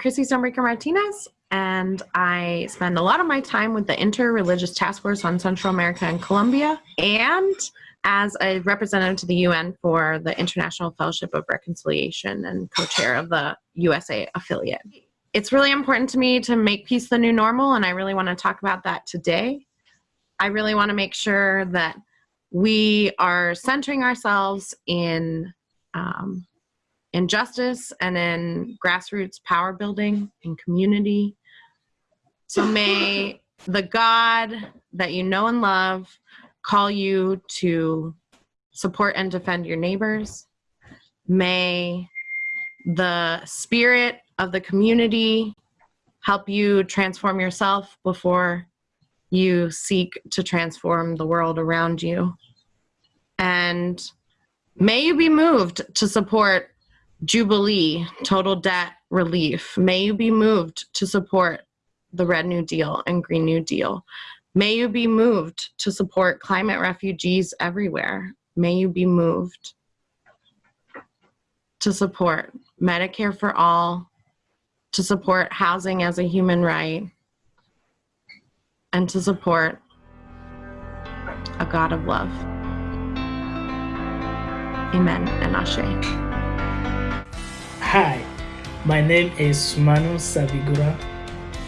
Chrissy Stonebraker Martinez, and I spend a lot of my time with the Inter-Religious Task Force on Central America and Colombia, and as a representative to the UN for the International Fellowship of Reconciliation and co-chair of the USA affiliate. It's really important to me to make peace the new normal, and I really want to talk about that today. I really want to make sure that we are centering ourselves in um, in justice and in grassroots power building and community. So may the God that you know and love call you to support and defend your neighbors. May the spirit of the community help you transform yourself before you seek to transform the world around you. And may you be moved to support Jubilee, total debt relief. May you be moved to support the Red New Deal and Green New Deal. May you be moved to support climate refugees everywhere. May you be moved to support Medicare for all, to support housing as a human right, and to support a God of love. Amen and Ashe. Hi, my name is Manu Savigura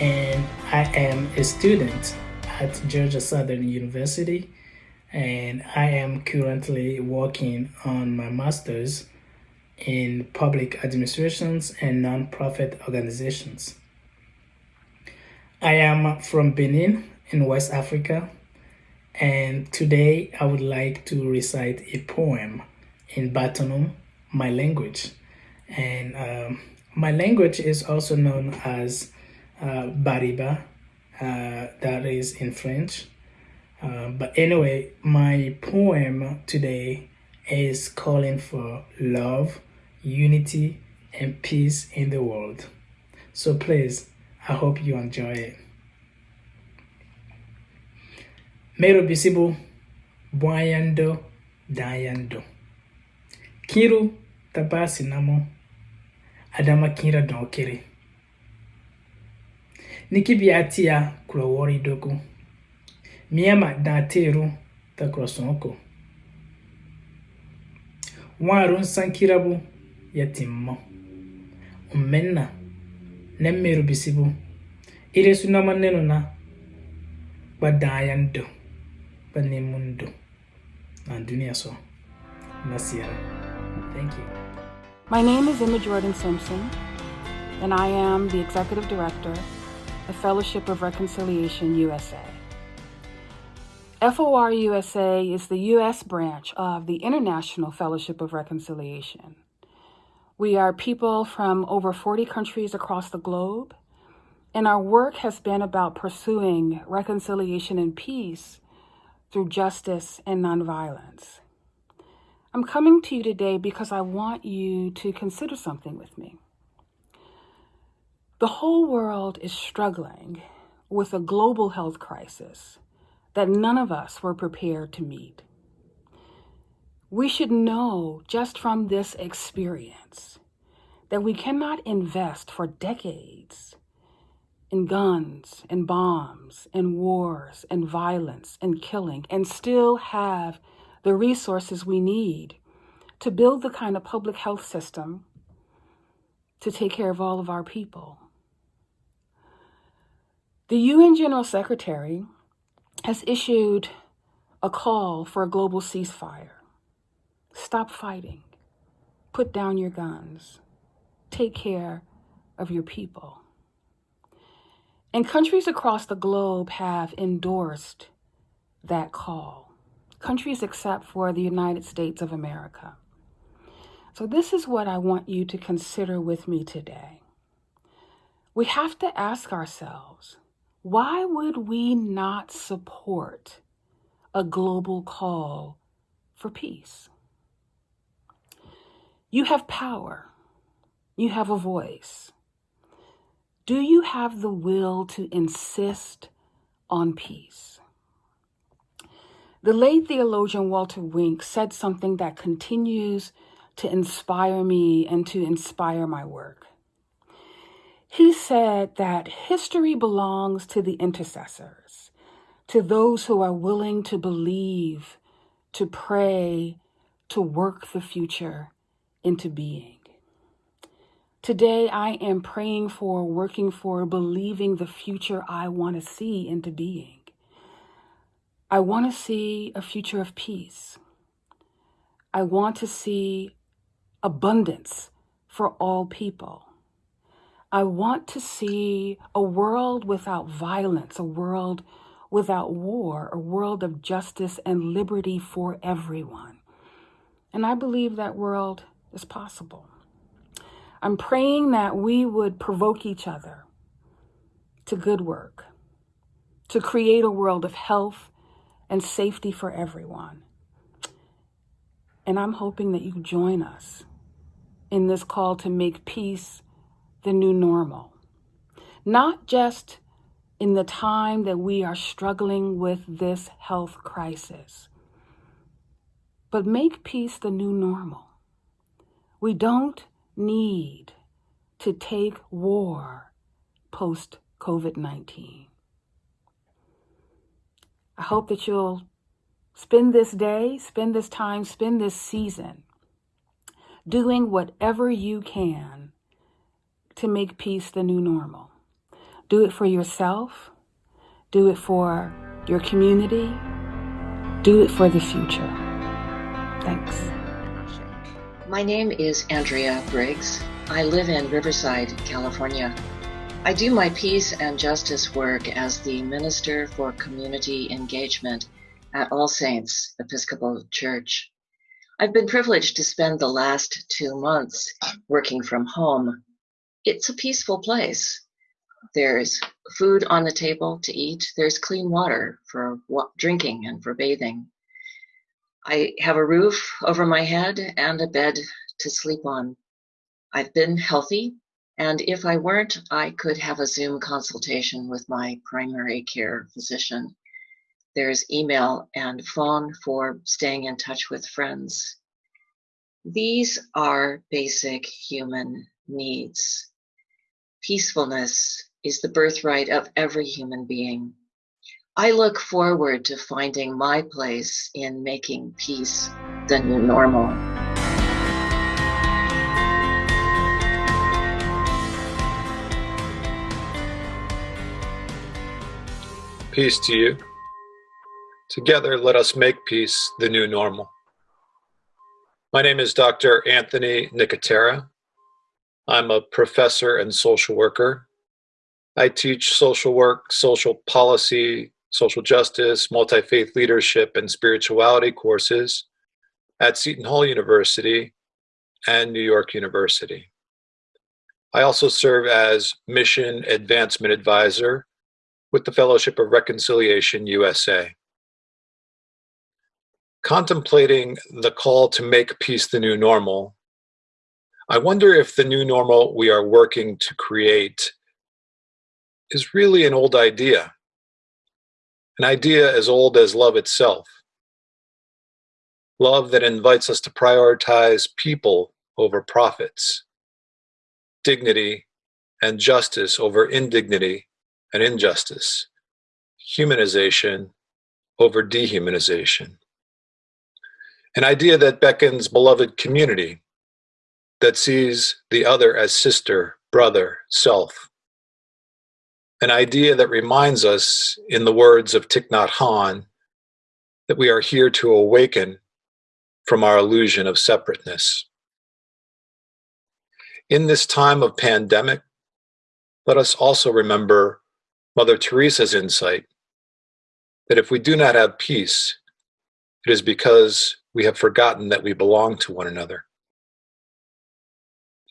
and I am a student at Georgia Southern University and I am currently working on my master's in public administrations and nonprofit organizations. I am from Benin in West Africa and today I would like to recite a poem in Baatonum, my language. And um, my language is also known as uh, Bariba, uh, that is in French. Uh, but anyway, my poem today is calling for love, unity, and peace in the world. So please, I hope you enjoy it. Mero bisibu, buayando, dayando. Kiru tabasi arĩa makinyĩra ndokĩrĩ nikĩbiatia kũrɔ wɔri dogo miama daateeru ta kũrɔ sɔŋko waaru sankirabu yatimmɔ menna nemmeru bisibu. Iresu nama nenu na ba daayan do ba na duniya so nasira thank you. My name is Emma Jordan Simpson and I am the executive director of Fellowship of Reconciliation USA. FOR USA is the U.S. branch of the International Fellowship of Reconciliation. We are people from over 40 countries across the globe, and our work has been about pursuing reconciliation and peace through justice and nonviolence. I'm coming to you today because I want you to consider something with me. The whole world is struggling with a global health crisis that none of us were prepared to meet. We should know just from this experience that we cannot invest for decades in guns and bombs and wars and violence and killing and still have the resources we need to build the kind of public health system to take care of all of our people. The UN General Secretary has issued a call for a global ceasefire. Stop fighting. Put down your guns. Take care of your people. And countries across the globe have endorsed that call. Countries except for the United States of America. So this is what I want you to consider with me today. We have to ask ourselves, why would we not support a global call for peace? You have power. You have a voice. Do you have the will to insist on peace? The late theologian Walter Wink said something that continues to inspire me and to inspire my work. He said that history belongs to the intercessors, to those who are willing to believe, to pray, to work the future into being. Today, I am praying for, working for, believing the future I want to see into being. I want to see a future of peace. I want to see abundance for all people. I want to see a world without violence, a world without war, a world of justice and liberty for everyone. And I believe that world is possible. I'm praying that we would provoke each other to good work, to create a world of health and safety for everyone. And I'm hoping that you join us in this call to make peace the new normal. Not just in the time that we are struggling with this health crisis, but make peace the new normal. We don't need to take war post COVID 19. I hope that you'll spend this day, spend this time, spend this season doing whatever you can to make peace the new normal. Do it for yourself, do it for your community, do it for the future. Thanks. My name is Andrea Briggs. I live in Riverside, California. I do my peace and justice work as the Minister for Community Engagement at All Saints Episcopal Church. I've been privileged to spend the last two months working from home. It's a peaceful place. There's food on the table to eat, there's clean water for drinking and for bathing. I have a roof over my head and a bed to sleep on. I've been healthy and if I weren't, I could have a Zoom consultation with my primary care physician. There's email and phone for staying in touch with friends. These are basic human needs. Peacefulness is the birthright of every human being. I look forward to finding my place in making peace the new normal. Peace to you. Together, let us make peace the new normal. My name is Dr. Anthony Nicotera. I'm a professor and social worker. I teach social work, social policy, social justice, multi-faith leadership, and spirituality courses at Seton Hall University and New York University. I also serve as Mission Advancement Advisor with the Fellowship of Reconciliation USA. Contemplating the call to make peace the new normal, I wonder if the new normal we are working to create is really an old idea, an idea as old as love itself. Love that invites us to prioritize people over profits, dignity and justice over indignity and injustice, humanization over dehumanization. An idea that beckons beloved community, that sees the other as sister, brother, self. An idea that reminds us, in the words of Thich Nhat Hanh, that we are here to awaken from our illusion of separateness. In this time of pandemic, let us also remember Mother Teresa's insight that if we do not have peace, it is because we have forgotten that we belong to one another.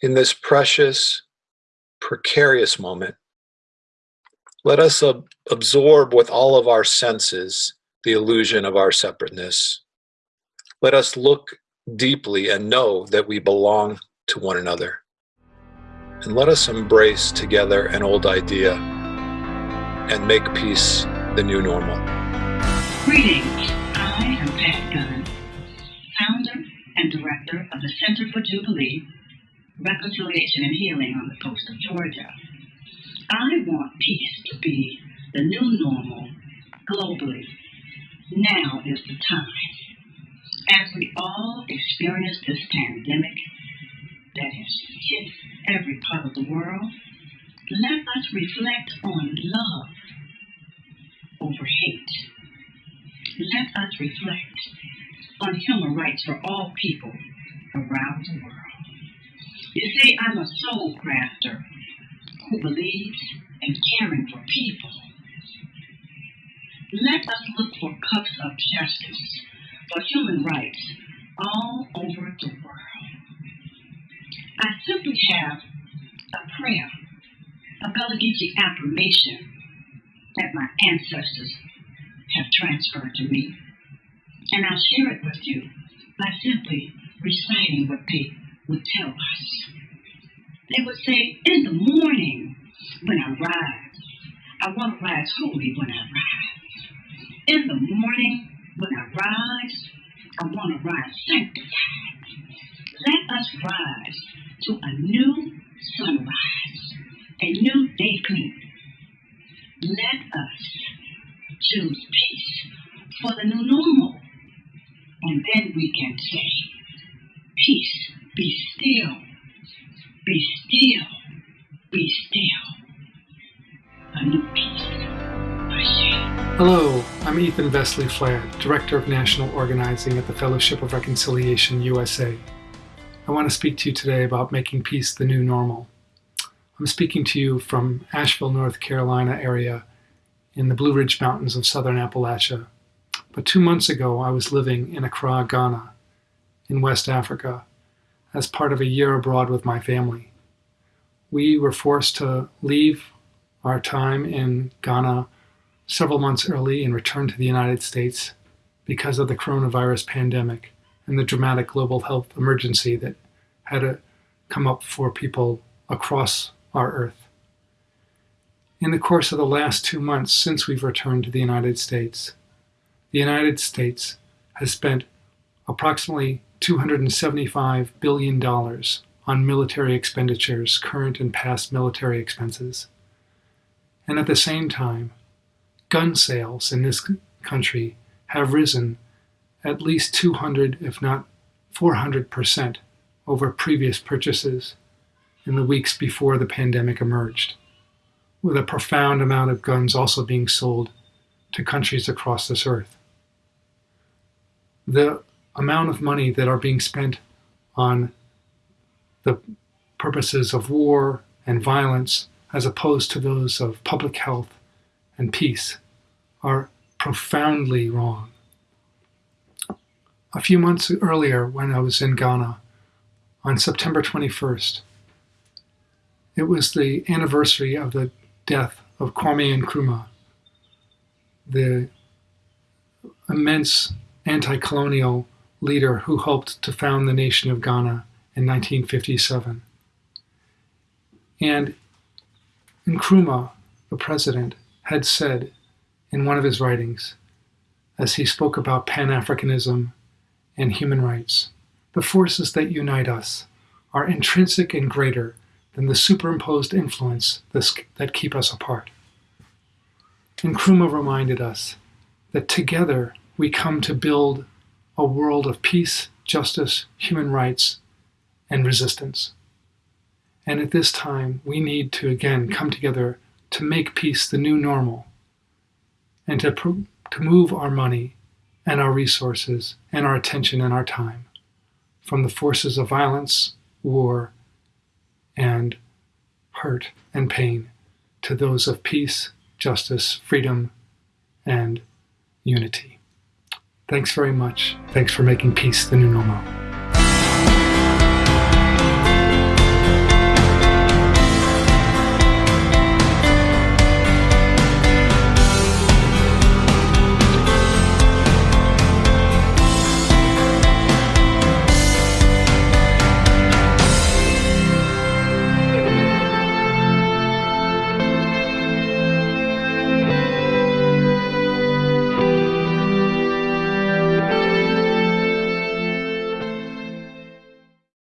In this precious, precarious moment, let us ab absorb with all of our senses the illusion of our separateness. Let us look deeply and know that we belong to one another. And let us embrace together an old idea and make peace the new normal. Greetings. I am Pat Gunn, founder and director of the Center for Jubilee, Reconciliation and Healing on the coast of Georgia. I want peace to be the new normal globally. Now is the time. As we all experience this pandemic that has hit every part of the world, let us reflect on love Us reflect on human rights for all people around the world. You see, I'm a soul crafter who believes in caring for people. Let us look for cups of justice for human rights all over the world. I simply have a prayer, a Geechee affirmation that my ancestors have transferred to me. And I'll share it with you by simply reciting what they would tell us. They would say, In the morning when I rise, I want to rise holy when I rise. In the morning when I rise, I want to rise sanctified. Let us rise to a new Vesely-Flad, Director of National Organizing at the Fellowship of Reconciliation USA. I want to speak to you today about making peace the new normal. I'm speaking to you from Asheville, North Carolina area in the Blue Ridge Mountains of southern Appalachia. But two months ago, I was living in Accra, Ghana, in West Africa, as part of a year abroad with my family. We were forced to leave our time in Ghana several months early and return to the United States because of the coronavirus pandemic and the dramatic global health emergency that had to come up for people across our Earth. In the course of the last two months since we've returned to the United States, the United States has spent approximately $275 billion on military expenditures, current and past military expenses. And at the same time, gun sales in this country have risen at least 200, if not 400% over previous purchases in the weeks before the pandemic emerged, with a profound amount of guns also being sold to countries across this earth. The amount of money that are being spent on the purposes of war and violence as opposed to those of public health and peace are profoundly wrong. A few months earlier, when I was in Ghana, on September 21st, it was the anniversary of the death of Kwame Nkrumah, the immense anti colonial leader who helped to found the nation of Ghana in 1957. And Nkrumah, the president, had said in one of his writings, as he spoke about Pan Africanism and human rights, the forces that unite us are intrinsic and greater than the superimposed influence that keep us apart. Nkrumah reminded us that together we come to build a world of peace, justice, human rights, and resistance. And at this time, we need to again come together to make peace the new normal and to, to move our money and our resources and our attention and our time from the forces of violence, war, and hurt and pain to those of peace, justice, freedom, and unity. Thanks very much. Thanks for making peace the new normal.